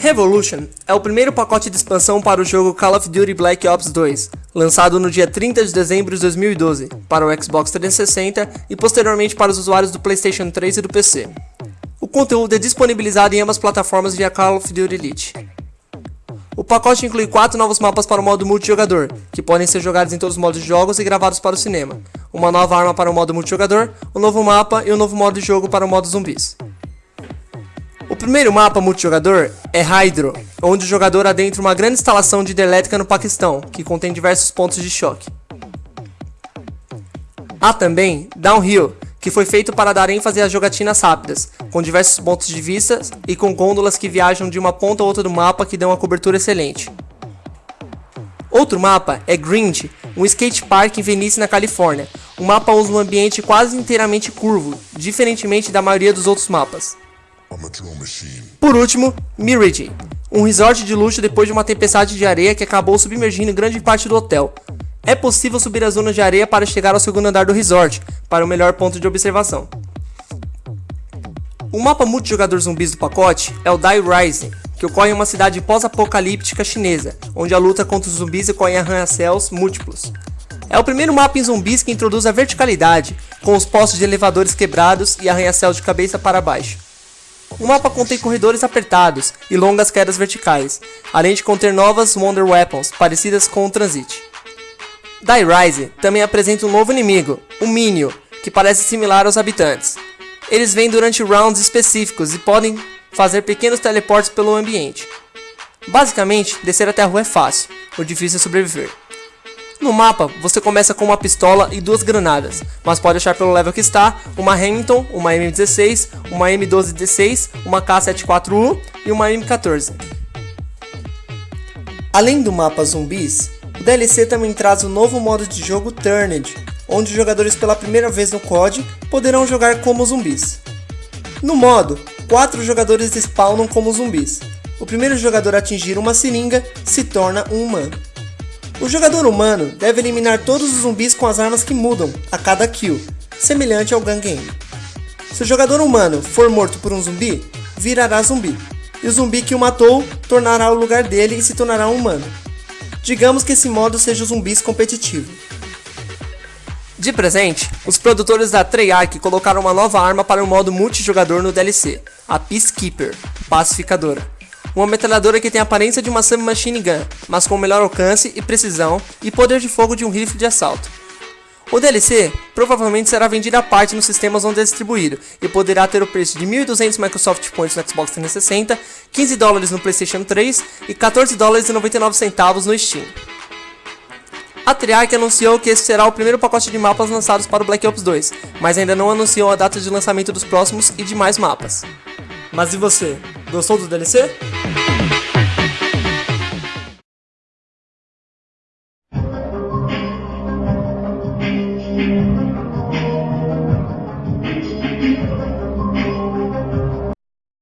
Revolution é o primeiro pacote de expansão para o jogo Call of Duty Black Ops 2, lançado no dia 30 de dezembro de 2012 para o Xbox 360 e posteriormente para os usuários do PlayStation 3 e do PC. O conteúdo é disponibilizado em ambas plataformas via Call of Duty Elite. O pacote inclui quatro novos mapas para o modo multijogador, que podem ser jogados em todos os modos de jogos e gravados para o cinema, uma nova arma para o modo multijogador, um novo mapa e um novo modo de jogo para o modo zumbis. Primeiro mapa multijogador é Hydro, onde o jogador adentra uma grande instalação de hidrelétrica no Paquistão, que contém diversos pontos de choque. Há também Downhill, que foi feito para dar ênfase às jogatinas rápidas, com diversos pontos de vista e com gôndolas que viajam de uma ponta a outra do mapa que dão uma cobertura excelente. Outro mapa é Grind, um skate park em Venice, na Califórnia. O mapa usa um ambiente quase inteiramente curvo, diferentemente da maioria dos outros mapas. Por último, Mirage, um resort de luxo depois de uma tempestade de areia que acabou submergindo grande parte do hotel. É possível subir as zonas de areia para chegar ao segundo andar do resort, para o melhor ponto de observação. O mapa multijogador zumbis do pacote é o Die Rising, que ocorre em uma cidade pós-apocalíptica chinesa, onde a luta contra os zumbis ocorre em arranha-céus múltiplos. É o primeiro mapa em zumbis que introduz a verticalidade, com os postos de elevadores quebrados e arranha-céus de cabeça para baixo. O mapa contém corredores apertados e longas quedas verticais, além de conter novas Wonder Weapons parecidas com o Transit. Die Rise também apresenta um novo inimigo, o Minio, que parece similar aos habitantes. Eles vêm durante rounds específicos e podem fazer pequenos teleportes pelo ambiente. Basicamente, descer até a rua é fácil, o difícil é sobreviver. No mapa, você começa com uma pistola e duas granadas, mas pode achar pelo level que está uma Hamilton, uma M16, uma M1216, uma K74U e uma M14. Além do mapa zumbis, o DLC também traz o novo modo de jogo Turned, onde os jogadores pela primeira vez no COD poderão jogar como zumbis. No modo, quatro jogadores spawnam como zumbis. O primeiro jogador a atingir uma seringa se torna um humano. O jogador humano deve eliminar todos os zumbis com as armas que mudam a cada kill, semelhante ao gun game. Se o jogador humano for morto por um zumbi, virará zumbi, e o zumbi que o matou tornará o lugar dele e se tornará um humano. Digamos que esse modo seja o zumbis competitivo. De presente, os produtores da Treyarch colocaram uma nova arma para o modo multijogador no DLC, a Peacekeeper, Pacificadora uma metralhadora que tem a aparência de uma submachine gun, mas com melhor alcance e precisão e poder de fogo de um rifle de assalto. O DLC provavelmente será vendido à parte nos sistemas onde é distribuído e poderá ter o preço de 1.200 Microsoft Points no Xbox 360, 15 dólares no PlayStation 3 e 14 dólares e 99 centavos no Steam. A Treyarch anunciou que esse será o primeiro pacote de mapas lançados para o Black Ops 2, mas ainda não anunciou a data de lançamento dos próximos e demais mapas. Mas e você? Gostou do DLC? Thank you.